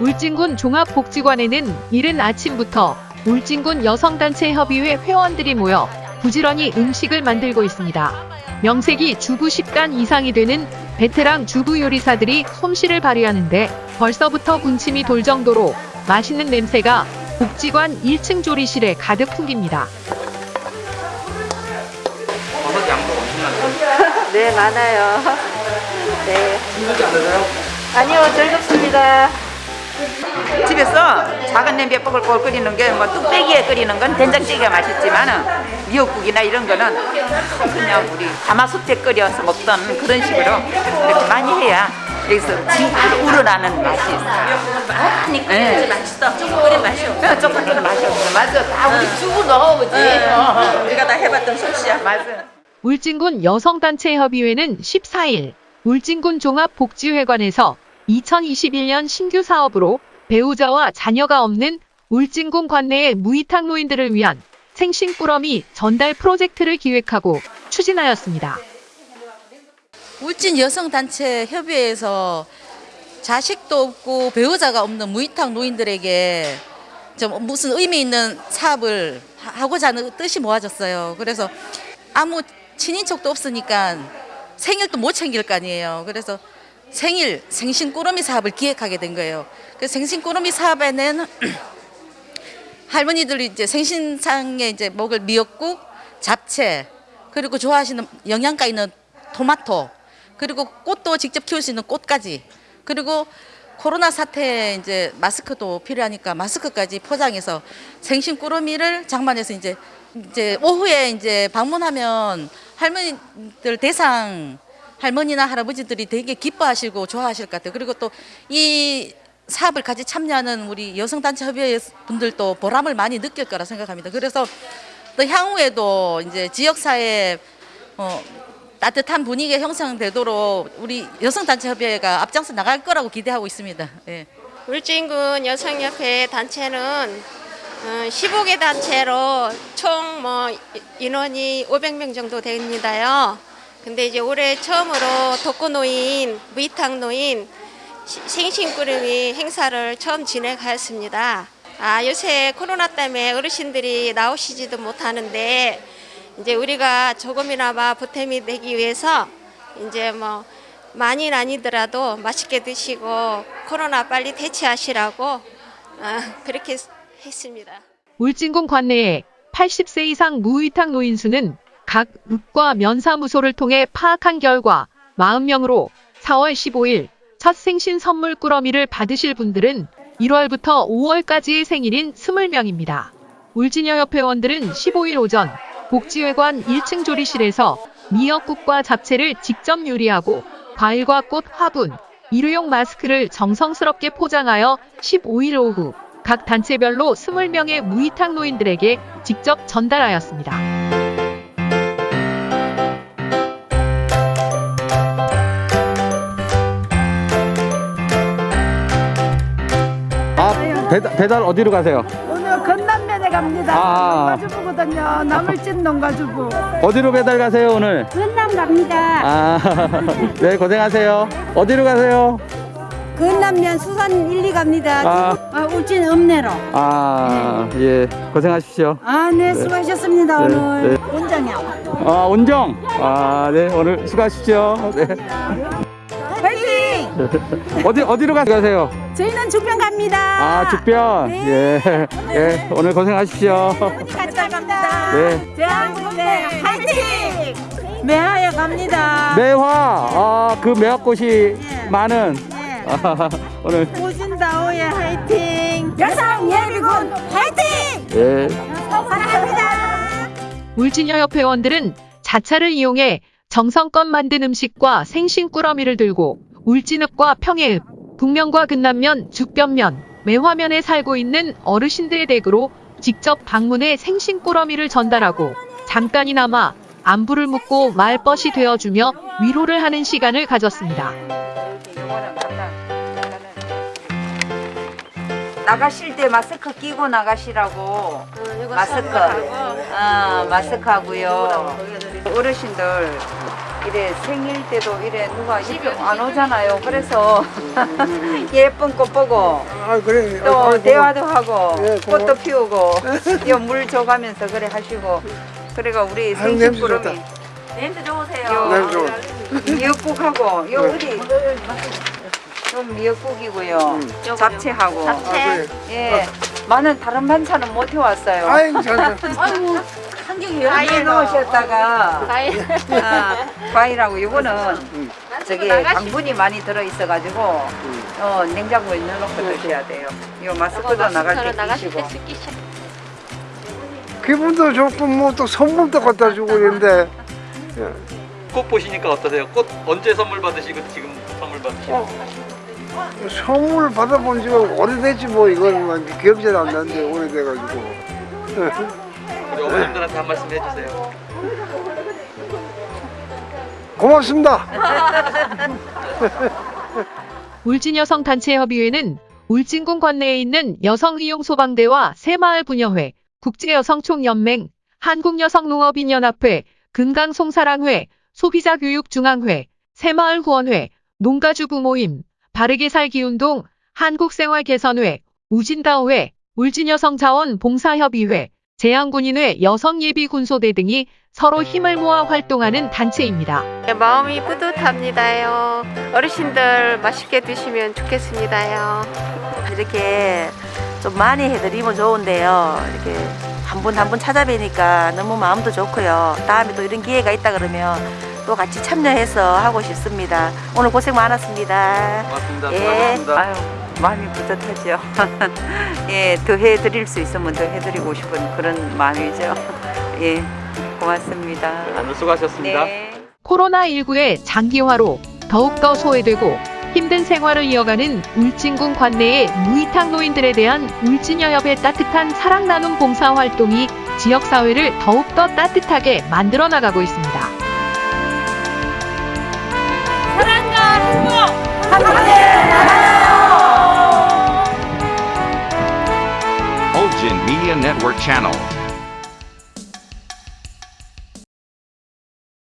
울진군 종합복지관에는 이른 아침부터 울진군 여성단체 협의회 회원들이 모여 부지런히 음식을 만들고 있습니다. 명색이 주부 10단 이상이 되는 베테랑 주부 요리사들이 솜씨를 발휘하는데 벌써부터 군침이 돌 정도로 맛있는 냄새가 복지관 1층 조리실에 가득 풍깁니다. 네, 많아요. 네. 힘들지 않으세요? 아니요, 즐겁습니다. 집에서 작은 냄비에 뽀글뽀글 끓이는 게 뭐 뚝배기에 끓이는 건 된장찌개가 맛있지만은 미역국이나 이런 거는 그냥 우리 가마솥에 끓여서 먹던 그런 식으로 이렇게 많이 해야 여기서 진짜 우러나는 맛이 있어요. 많이 네. 맛있어. 조금 끓인 맛이 없어. 조금 끓는 맛이 없어. 맞아. 다 우리 주부 넣어보지. 우리가 다 해봤던 솜씨야. 맞아. 울진군 여성단체 협의회는 14일 울진군 종합복지회관에서 2021년 신규 사업으로 배우자와 자녀가 없는 울진군 관내의 무이탁 노인들을 위한 생신 꾸러미 전달 프로젝트를 기획하고 추진하였습니다. 울진 여성단체 협의회에서 자식도 없고 배우자가 없는 무이탁 노인들에게 좀 무슨 의미 있는 사업을 하- 하고자 하는 뜻이 모아졌어요. 그래서 아무 친인척도 없으니까 생일도 못 챙길 거 아니에요. 그래서 생일 생신 꾸러미 사업을 기획하게 된 거예요. 그 생신 꾸러미 사업에는 할머니들이 이제 생신상에 이제 먹을 미역국, 잡채, 그리고 좋아하시는 영양가 있는 토마토, 그리고 꽃도 직접 키울 수 있는 꽃까지, 그리고 코로나 사태 이제 마스크도 필요하니까 마스크까지 포장해서 생신 꾸러미를 장만해서 이제 이제 오후에 이제 방문하면 할머니들 대상 할머니나 할아버지들이 되게 기뻐하시고 좋아하실 것 같아요. 그리고 또 이 사업을 같이 참여하는 우리 여성단체 협의회 분들도 보람을 많이 느낄 거라 생각합니다. 그래서 또 향후에도 이제 지역사회 어, 따뜻한 분위기가 형성되도록 우리 여성단체 협의회가 앞장서 나갈 거라고 기대하고 있습니다. 예. 울진군 여성협회 단체는 15개 단체로 총 뭐 인원이 500명 정도 됩니다요. 근데 이제 올해 처음으로 독거노인, 무이탁노인 시- 생신꾸러미 행사를 처음 진행하였습니다. 아, 요새 코로나 때문에 어르신들이 나오시지도 못하는데 이제 우리가 조금이나마 보탬이 되기 위해서 이제 뭐 많이는 아니더라도 맛있게 드시고 코로나 빨리 대체하시라고 아, 그렇게 했습니다. 울진군 관내에 80세 이상 무위탁 노인 수는 각 읍과 면사무소를 통해 파악한 결과 40명으로 4월 15일 첫 생신 선물 꾸러미를 받으실 분들은 1월부터 5월까지의 생일인 20명입니다. 울진여협 회원들은 15일 오전 복지회관 1층 조리실에서 미역국과 잡채를 직접 요리하고 과일과 꽃 화분, 일회용 마스크를 정성스럽게 포장하여 15일 오후 각 단체별로 20명의 무이탁 노인들에게 직접 전달하였습니다. 아 배달, 배달 어디로 가세요? 오늘 건남면에 갑니다. 아. 농가주부거든요. 나물진 농가주부. 어디로 배달 가세요 오늘? 건남 갑니다. 아 네 고생하세요 어디로 가세요? 건남면 수산 1, 2 갑니다. 아. 아, 울진 읍내로. 아예 고생하십시오 아, 네, 수고하셨습니다, 네, 오늘. 네. 원장이요. 아 온정 아 네 오늘 수고하십시오 네 화이팅! 어디 어디로 가- 가세요? 저희는 죽변 갑니다. 아 죽변 네. 예, 예 오늘 고생하십시오 같이 갑니다. 네 대한민국의 화이팅! 매하여 갑니다. 매화 아 그 매화꽃이 많은 네. 아, 오늘 오진다오의 화이팅! 여성 예비군 화이팅! 예. 사랑합니다. 울진여협 회원들은 자차를 이용해 정성껏 만든 음식과 생신 꾸러미를 들고 울진읍과 평해읍, 북면과 근남면, 죽변면, 매화면에 살고 있는 어르신들의 댁으로 직접 방문해 생신 꾸러미를 전달하고 잠깐이나마 안부를 묻고 말벗이 되어주며 위로를 하는 시간을 가졌습니다. 나가실 때 마스크 끼고 나가시라고 마스크 아 마스크 하고요 어르신들 이래 생일 때도 이래 누가 안 오잖아요. 그래서 예쁜 꽃 보고 아 그래. 또 아, 대화도 하고 예. 꽃도 피우고 요물 줘가면서 그래 하시고 그래가 우리 아유, 생신 냄새 좋다. 냄새 좋으세요. 네, 좋아. 미역국하고 요 네. 어디 요 미역국이고요. 음. 잡채하고 아, 그래. 예 많은 다른 반찬은 못 해왔어요. 아이고 잘. 아이고 한경이 여기에 넣으셨다가 과일. 아, 과일하고 이거는 음. 저기 당분이 많이 들어 있어 가지고 어, 냉장고에 넣어놓고 드셔야 돼요. 이 마스크도 나갈 때 끼시고. 기분도 좋고 뭐 또 선물도 갖다 주고 있는데. 꽃 보시니까 어떠세요? 꽃 언제 선물 받으시고 지금 선물 받으시고? 선물 받아본 지가 오래됐지 뭐 이거는 뭐 기억이 잘 안 나는데 오래돼가지고. 우리 어머님들한테 한 말씀 해주세요. 고맙습니다. 울진여성단체 협의회는 울진군 관내에 있는 여성의용소방대와 새마을부녀회, 국제여성총연맹, 한국여성농업인연합회, 금강송사랑회, 소비자교육중앙회, 새마을후원회, 농가주부모임, 바르게 살기운동, 한국생활개선회, 우진다오회, 울진여성자원봉사협의회, 재향군인회 여성예비군소대 등이 서로 힘을 모아 활동하는 단체입니다. 네, 마음이 뿌듯합니다요. 어르신들 맛있게 드시면 좋겠습니다요. 이렇게 좀 많이 해드리면 좋은데요. 이렇게 한 분 한 분 찾아뵈니까 너무 마음도 좋고요. 다음에 또 이런 기회가 있다 그러면 또 같이 참여해서 하고 싶습니다. 오늘 고생 많았습니다. 고맙습니다. 예. 수고하셨습니다. 아유 마음이 뿌듯하죠. 예, 더 해드릴 수 있으면 더 해드리고 싶은 그런 마음이죠. 예, 고맙습니다. 오늘 수고하셨습니다. 네. 코로나19의 장기화로 더욱더 소외되고 힘든 생활을 이어가는 울진군 관내의 무이탁 노인들에 대한 울진여협의 따뜻한 사랑 나눔 봉사 활동이 지역사회를 더욱더 따뜻하게 만들어 나가고 있습니다. Ulgin Media Network Channel.